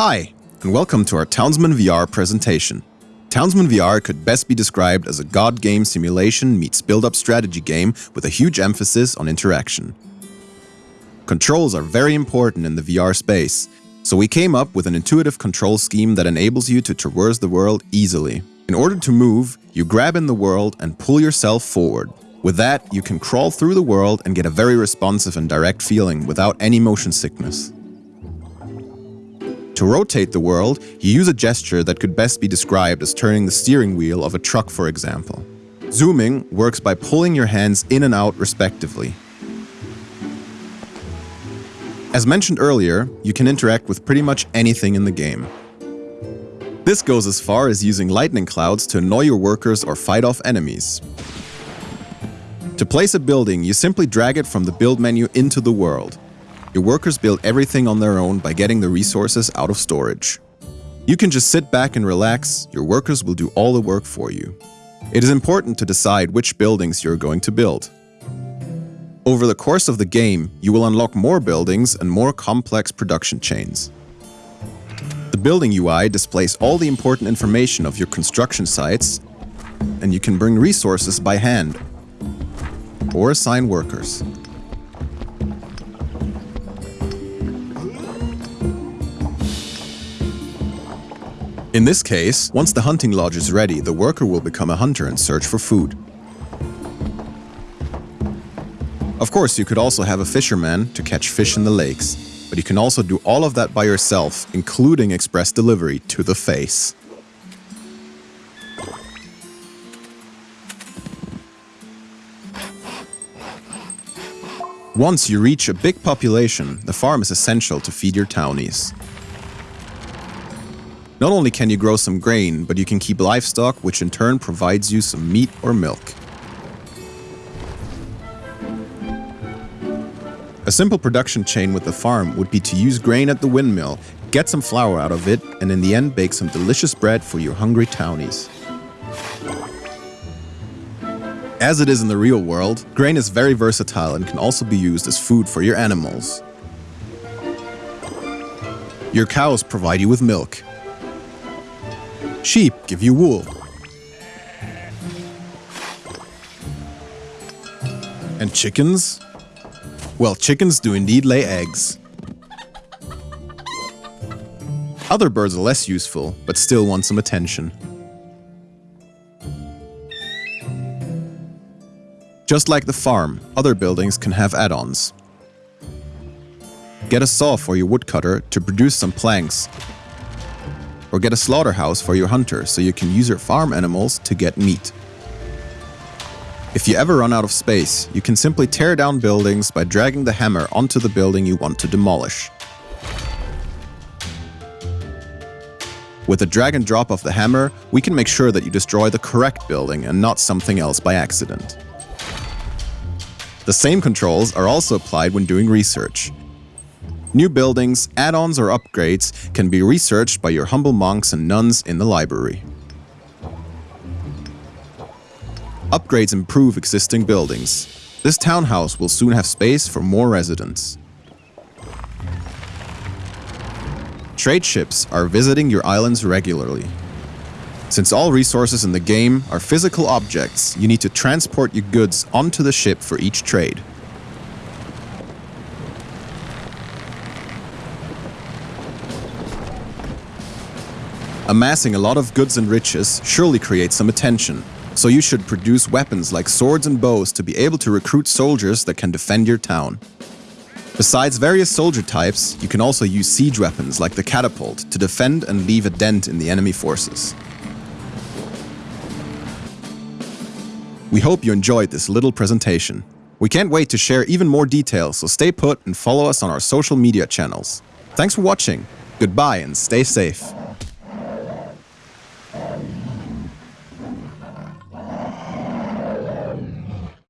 Hi, and welcome to our Townsman VR presentation. Townsman VR could best be described as a god game simulation meets build-up strategy game with a huge emphasis on interaction. Controls are very important in the VR space, so we came up with an intuitive control scheme that enables you to traverse the world easily. In order to move, you grab in the world and pull yourself forward. With that, you can crawl through the world and get a very responsive and direct feeling without any motion sickness. To rotate the world, you use a gesture that could best be described as turning the steering wheel of a truck for example. Zooming works by pulling your hands in and out respectively. As mentioned earlier, you can interact with pretty much anything in the game. This goes as far as using lightning clouds to annoy your workers or fight off enemies. To place a building, you simply drag it from the build menu into the world. Your workers build everything on their own by getting the resources out of storage. You can just sit back and relax, your workers will do all the work for you. It is important to decide which buildings you're going to build. Over the course of the game, you will unlock more buildings and more complex production chains. The building UI displays all the important information of your construction sites, and you can bring resources by hand or assign workers. In this case, once the hunting lodge is ready, the worker will become a hunter and search for food. Of course, you could also have a fisherman to catch fish in the lakes, but you can also do all of that by yourself, including express delivery to the face. Once you reach a big population, the farm is essential to feed your townies. Not only can you grow some grain, but you can keep livestock, which in turn provides you some meat or milk. A simple production chain with the farm would be to use grain at the windmill, get some flour out of it, and in the end bake some delicious bread for your hungry townies. As it is in the real world, grain is very versatile and can also be used as food for your animals. Your cows provide you with milk, Sheep give you wool. And chickens? Well, chickens do indeed lay eggs. Other birds are less useful, but still want some attention. Just like the farm, other buildings can have add-ons. Get a saw for your woodcutter to produce some planks or get a slaughterhouse for your hunter so you can use your farm animals to get meat. If you ever run out of space, you can simply tear down buildings by dragging the hammer onto the building you want to demolish. With the drag and drop of the hammer, we can make sure that you destroy the correct building and not something else by accident. The same controls are also applied when doing research. New buildings, add-ons or upgrades can be researched by your humble monks and nuns in the library. Upgrades improve existing buildings. This townhouse will soon have space for more residents. Trade ships are visiting your islands regularly. Since all resources in the game are physical objects, you need to transport your goods onto the ship for each trade. Amassing a lot of goods and riches surely creates some attention, so you should produce weapons like swords and bows to be able to recruit soldiers that can defend your town. Besides various soldier types, you can also use siege weapons like the catapult to defend and leave a dent in the enemy forces. We hope you enjoyed this little presentation. We can't wait to share even more details, so stay put and follow us on our social media channels. Thanks for watching, goodbye and stay safe.